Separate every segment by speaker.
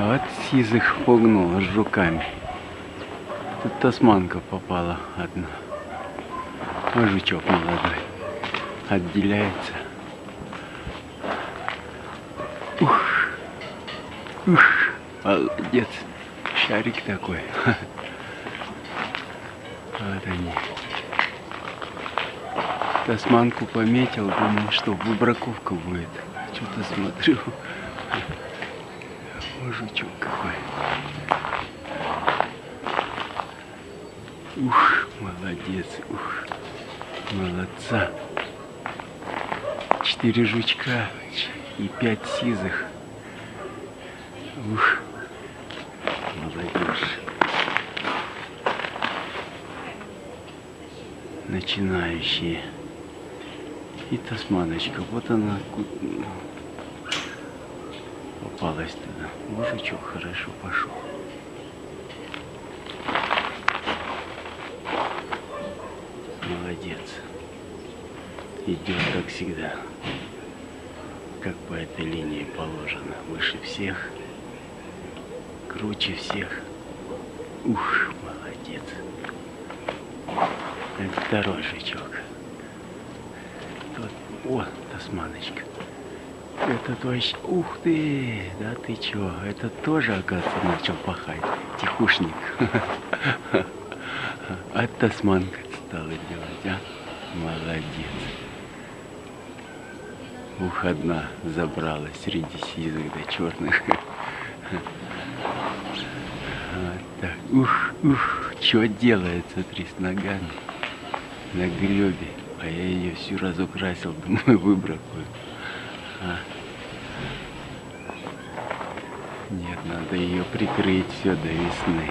Speaker 1: А вот сизых пугнула с жуками. Тут тасманка попала одна. А жучок молодой. Отделяется. Ух. Ух. Молодец. Шарик такой. Вот они. Тасманку пометил, думал, что выбраковка будет. Что-то смотрю. О, жучок какой. Ух, молодец, ух, молодца. Четыре жучка и пять сизых. Ух, молодежь. Начинающие. И тасманочка. Вот она попалась туда. Мужичок хорошо пошел. Молодец. Идет как всегда. Как по этой линии положено. Выше всех. Круче всех. Ух, молодец. Это второй жучок. О, тасманочка. Это точно... Ух ты! Да ты чё? Это тоже, оказывается, начал пахать. Тихушник. А тасманка стала делать, а? Молодец. Ух, одна забралась среди сизых да черных. Вот так. Ух, ух, что делает, смотри, с ногами на гребе. А я ее всю разукрасил, думаю, выбракую. А. Нет, надо ее прикрыть все до весны.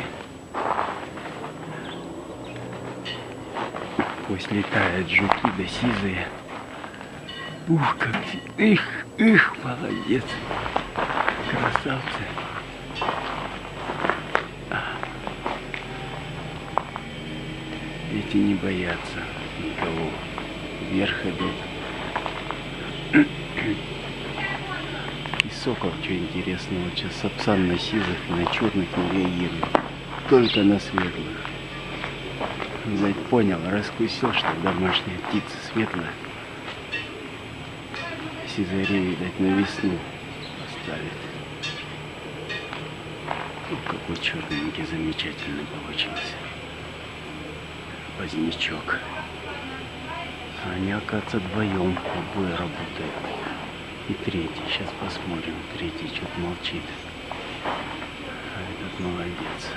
Speaker 1: Пусть летают жуки да сизые. Ух, как... Их, их, молодец. Красавцы. Эти не боятся никого вверх идут. И сокол, что интересно, вот сейчас сапсан на сизых на черных не реагирует. Только на светлых. Видать, понял, раскусил, что домашняя птица светлая. Сизари, видать, на весну оставит. Ну, какой черненький, замечательный получился. Позднячок. Они, оказывается, вдвоем обои работают. И третий, сейчас посмотрим. Третий что-то молчит. А этот молодец.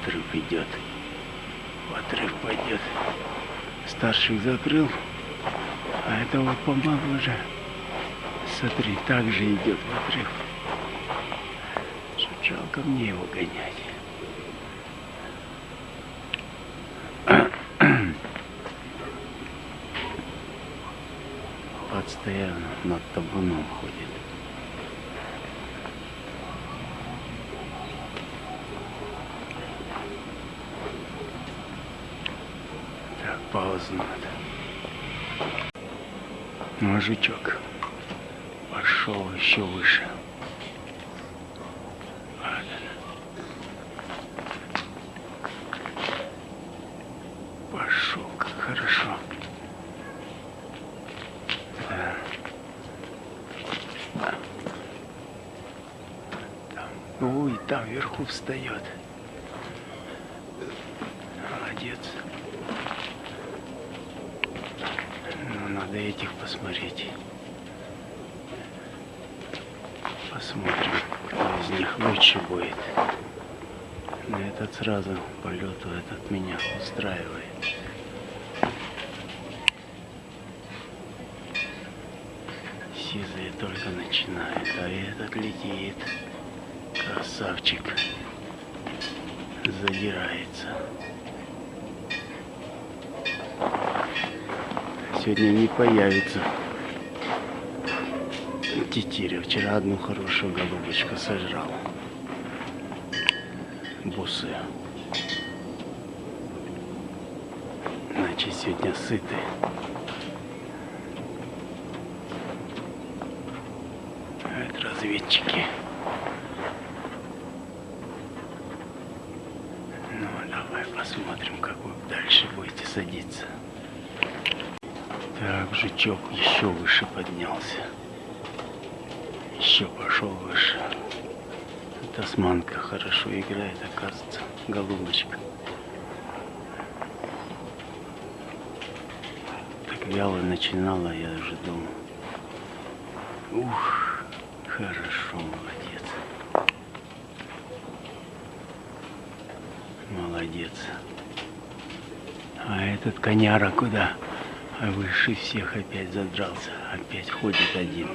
Speaker 1: Отрыв идет. В отрыв пойдет. Старших закрыл. А этого помоложе. Смотри, так же идет в отрыв. Жалко мне его гонять. Постоянно над табуном ходит. Так, паузу надо. Жучок пошел еще выше. Пошел, как хорошо. Ой, там вверху встает. Молодец. Ну, надо этих посмотреть. Посмотрим, кто из них лучше будет. Но этот сразу полету этот меня устраивает. Сизые только начинают, а этот летит. Красавчик. Задирается. Сегодня не появится. Тетеря. Вчера одну хорошую голубочку сожрал. Бусы. Значит, сегодня сыты. Это разведчики. Дальше будете садиться. Так, жучок еще выше поднялся. Еще пошел выше. Тасманка хорошо играет, оказывается. Голубочка. Так вяло начинала, я уже думал. Ух, хорошо, молодец. Молодец. А этот коняра куда? А выше всех опять задрался. Опять ходит один.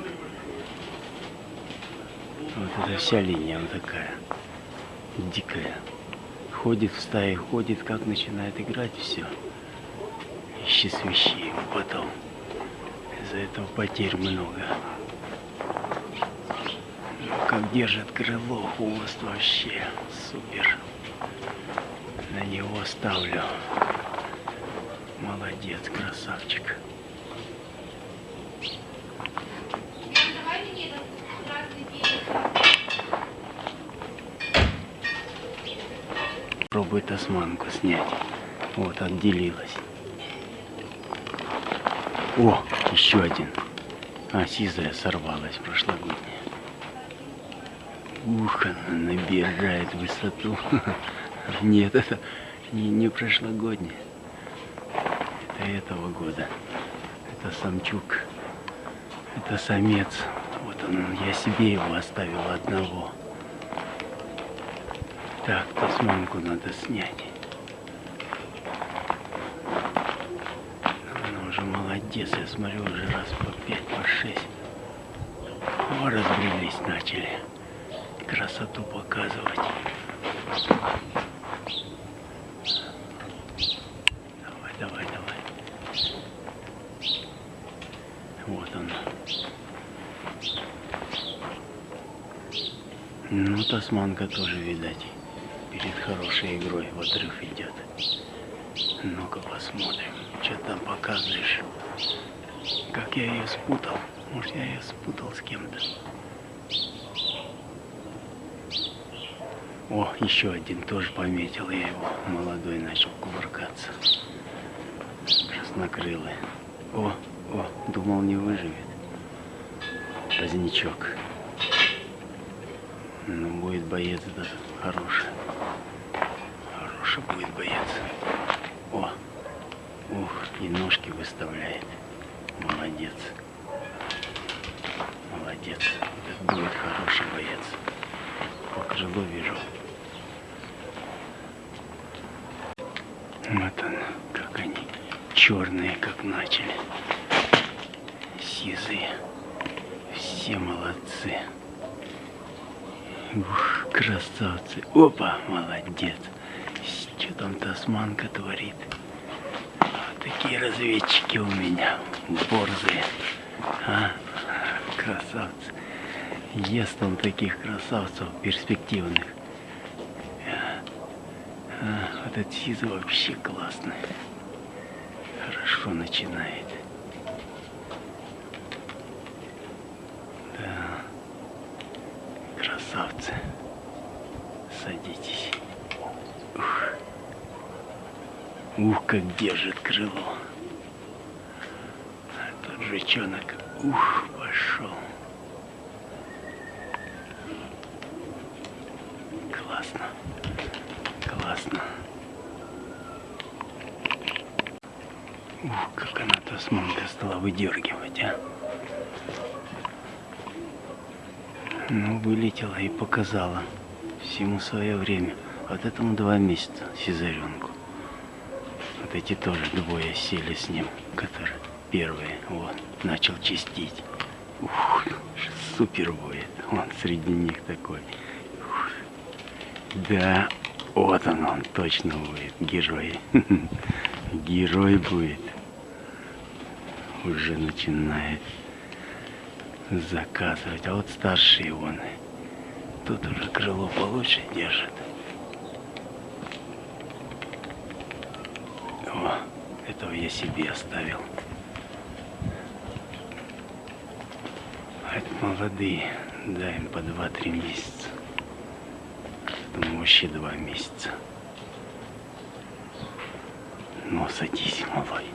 Speaker 1: Вот это вся линия вот такая. Дикая. Ходит в стае, ходит, как начинает играть, все. Ищи свищи потом. Из-за этого потерь много. Как держит крыло, хвост вообще супер. На него ставлю. Молодец, красавчик. Пробуй тасманку снять. Вот, отделилась. О, еще один. А, сизая сорвалась прошлогодняя. Ух, она набирает высоту. Нет, это не, не прошлогодняя этого года. Это самчук. Это самец. Вот он, я себе его оставил одного. Так, тасманку надо снять. Она уже молодец, я смотрю, уже раз по пять, по шесть. О, разбрелись начали. Красоту показывать. Ну, Тасманка тоже, видать, перед хорошей игрой в отрыв идет. Ну-ка посмотрим, что там показываешь. Как я ее спутал. Может, я ее спутал с кем-то. О, еще один тоже пометил я его. Молодой начал кувыркаться. Краснокрылый. О, о, думал не выживет. Позднячок. Ну, будет боец этот хороший. Хороший будет боец. О, ух, и ножки выставляет. Молодец. Молодец. Это будет хороший боец. По крылу вижу. Вот он, как они черные, как начали. Сизые. Все молодцы. Ух, красавцы. Опа, молодец. Что там тасманка творит? Вот такие разведчики у меня. Борзые. А, красавцы. Ест он таких красавцев перспективных. А, а, этот сиза вообще классный. Хорошо начинает. красавцы. Садитесь. Ух, Ух как держит крыло. Тот жучонок, ух, пошел. Классно. Классно. Ух, как она тасманка стала выдергивать, а. Ну, вылетела и показала. Всему свое время. Вот этому два месяца, Сизаренку. Вот эти тоже двое сели с ним, которые первые. Вот, начал чистить. Ух, супер будет. Он среди них такой. Ух. Да, вот он, он точно будет. Герой. Герой будет. Уже начинает заказывать. А вот старшие вон, тут уже крыло получше держит. О, этого я себе оставил. А это молодые, да, им по 2-3 месяца. Думаю, вообще 2 месяца. Ну, садись, малой.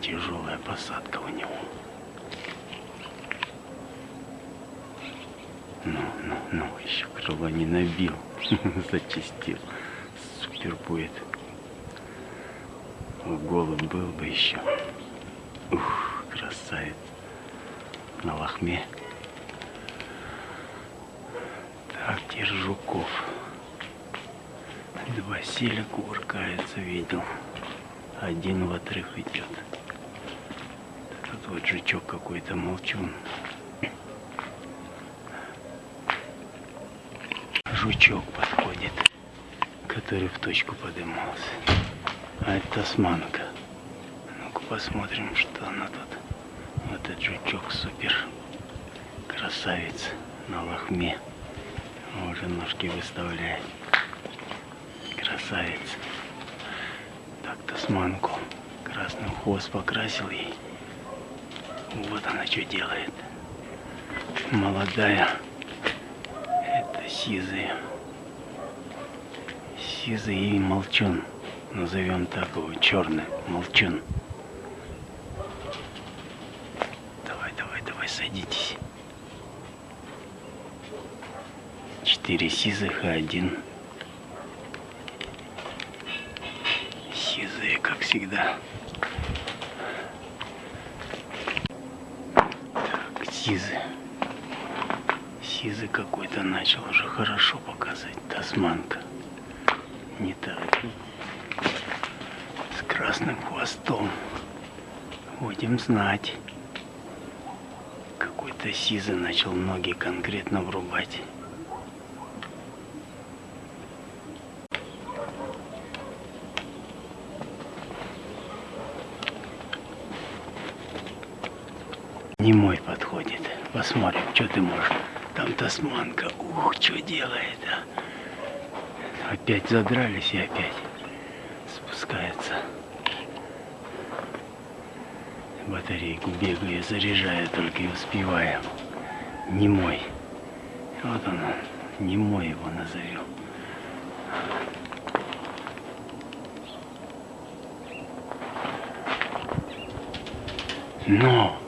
Speaker 1: Тяжелая посадка у него. Ну, ну, ну, еще крыло не набил. Зачистил. Супер будет. Голубь был бы еще. Ух, красавец. На лохме. Так, теперь жуков. Два силя кувыркается, видел. Один в отрыв идет. Тут вот жучок какой-то молчун. Жучок подходит, который в точку подымался. А это тасманка. Ну-ка посмотрим, что она тут. Вот этот жучок супер. Красавец на лохме. Уже ножки выставляет. Красавец. Так, тасманку. Красным хвост покрасил ей. Вот она что делает. Молодая. Это сизый. Сизый и молчун. Назовем так его. Черный молчун. Давай, давай, давай, садитесь. Четыре сизых и один. Сизые, как всегда. Так, сизы. Сизы какой-то начал уже хорошо показывать. Тасманка. Не так. Красным хвостом. Будем знать. Какой-то сизы начал ноги конкретно врубать. Не мой подходит. Посмотрим, что ты можешь. Там тасманка. Ух, что делает, а? Опять задрались и опять Батарейку бегаю, заряжаю, только и успеваю. Не мой. Вот он, не мой его назовем. Но!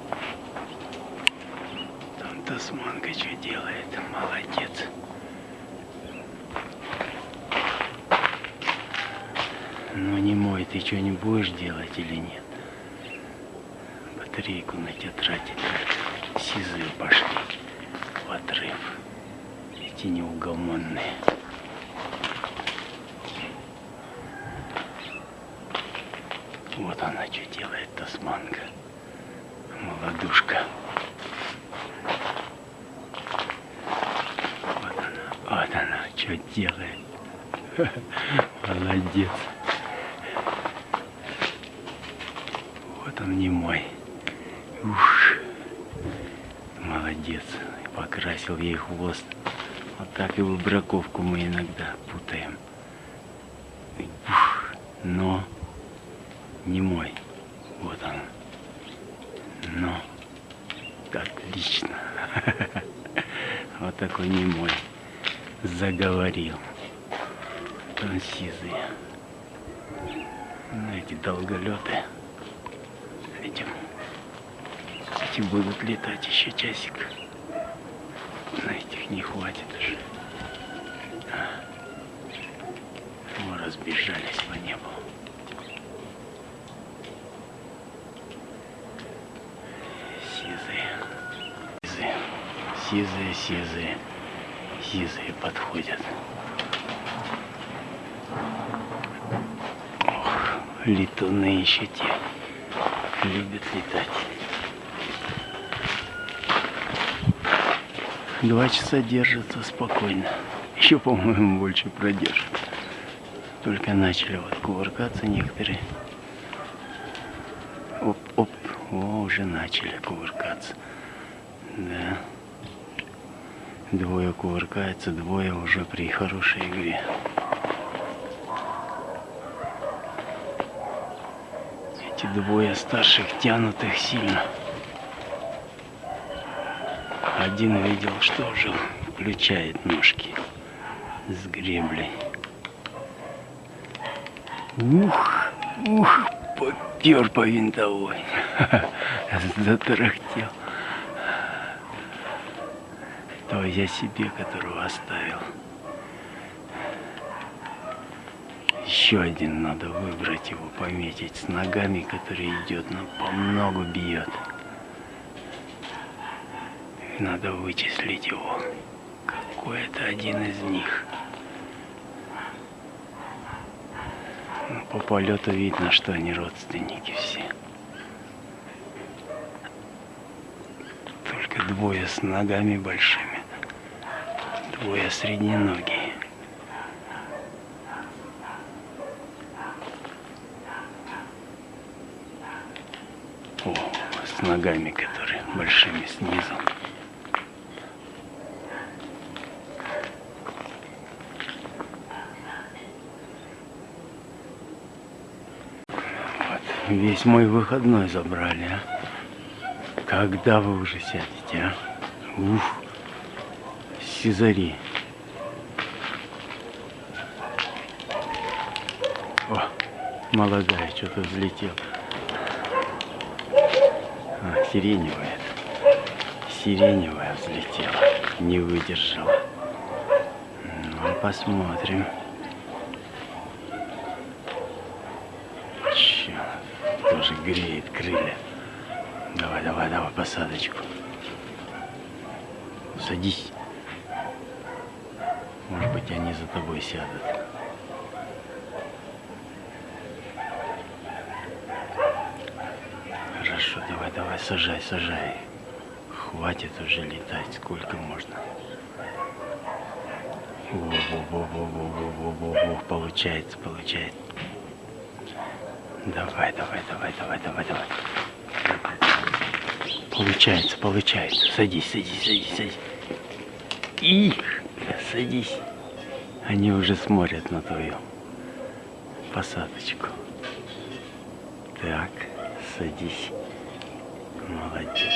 Speaker 1: Там тасманка что делает? Молодец. Ну не мой, ты что не будешь делать или нет? Батарейку на тебя тратить. Сизые пошли в отрыв. Эти неугомонные. Вот она что делает, тасманка. Молодушка. Вот она, вот она, что делает. Молодец. Вот он не мой. Ух. Молодец. Покрасил ей хвост. Вот так и выбраковку мы иногда путаем. Ух. Но не мой. Вот он. Но. Отлично. Вот такой не мой. Заговорил. Он сизый. Ну, эти долголеты. Этим. Эти будут летать еще часик. На этих не хватит уже. А. О, разбежались по небу. Сизые. Сизые. Сизые, сизые. Сизые подходят. Ох, летуны еще те. Любят летать. Два часа держатся спокойно. Еще, по-моему, больше продержат. Только начали вот кувыркаться некоторые. Оп, оп. О, уже начали кувыркаться. Да. Двое кувыркается, двое уже при хорошей игре. Эти двое старших тянут их сильно. Один видел, что уже включает ножки с греблей. Ух! Ух, попер по винтовой. Затарахтел. То я себе, которого оставил. Еще один надо выбрать его, пометить с ногами, который идет, но по многу бьет. Надо вычислить его. Какой это один из них. Ну, по полету видно, что они родственники все. Только двое с ногами большими. Двое средненогие. О, с ногами, которые большими снизу. Вот, весь мой выходной забрали, а. Когда вы уже сядете, а? Ух, Сизари. О, молодая что-то взлетела. А, сиреневая. Сиреневая взлетела. Не выдержала. Ну, посмотрим. Чё, тоже греет крылья. Давай, давай, давай, посадочку. Садись. Может быть, они за тобой сядут. Хорошо, давай, давай, сажай, сажай. Хватит уже летать, сколько можно. Во-во-во-во-во-во-во-во, получается, получается. Давай, давай, давай, давай, давай, давай. Получается, получается. Садись, садись, садись, садись. Их, садись. Они уже смотрят на твою посадочку. Так, садись. Молодец.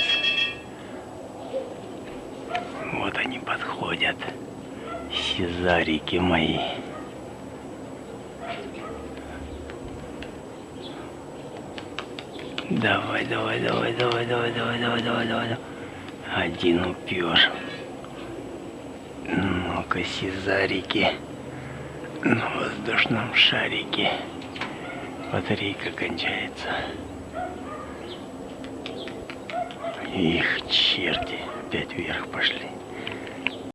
Speaker 1: Вот они подходят. Сезарики мои. Давай, давай, давай, давай, давай, давай, давай, давай, давай. Один упер. Ну-ка, сезарики. На воздушном шарике. Батарейка кончается. Их черти опять вверх пошли.